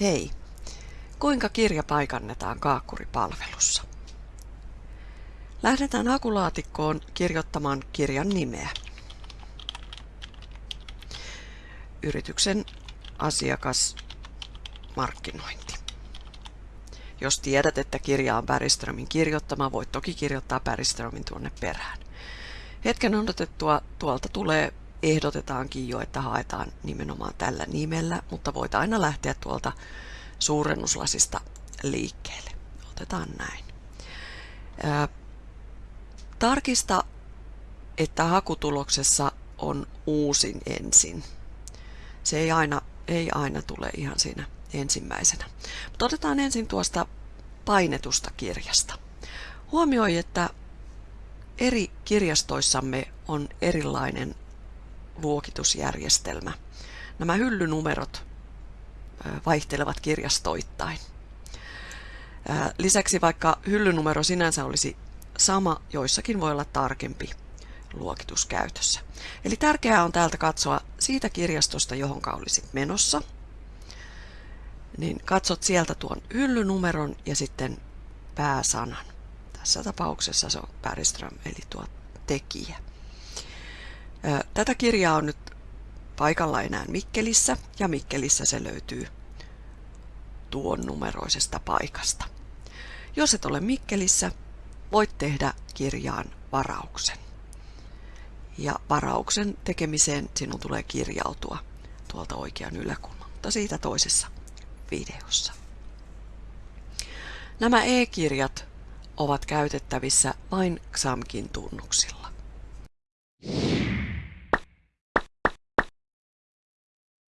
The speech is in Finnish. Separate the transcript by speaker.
Speaker 1: Hei! Kuinka kirja paikannetaan kaakkuripalvelussa? Lähdetään hakulaatikkoon kirjoittamaan kirjan nimeä. Yrityksen asiakas markkinointi. Jos tiedät, että kirja on Päriströmin kirjoittama, voit toki kirjoittaa Päriströmin tuonne perään. Hetken odotettua tuolta tulee ehdotetaankin jo, että haetaan nimenomaan tällä nimellä, mutta voit aina lähteä tuolta suurennuslasista liikkeelle. Otetaan näin. Tarkista, että hakutuloksessa on uusin ensin. Se ei aina, ei aina tule ihan siinä ensimmäisenä. Mutta otetaan ensin tuosta painetusta kirjasta. Huomioi, että eri kirjastoissamme on erilainen luokitusjärjestelmä. Nämä hyllynumerot vaihtelevat kirjastoittain. Lisäksi vaikka hyllynumero sinänsä olisi sama, joissakin voi olla tarkempi luokitus käytössä. Eli tärkeää on täältä katsoa siitä kirjastosta, johon olisit menossa. Niin katsot sieltä tuon hyllynumeron ja sitten pääsanan. Tässä tapauksessa se on Päriström, eli tuo tekijä. Tätä kirjaa on nyt paikalla enää Mikkelissä ja Mikkelissä se löytyy tuon numeroisesta paikasta. Jos et ole Mikkelissä, voit tehdä kirjaan varauksen. Ja varauksen tekemiseen sinun tulee kirjautua tuolta oikean yläkulman, mutta siitä toisessa videossa. Nämä e-kirjat ovat käytettävissä vain XAMKin tunnuksilla.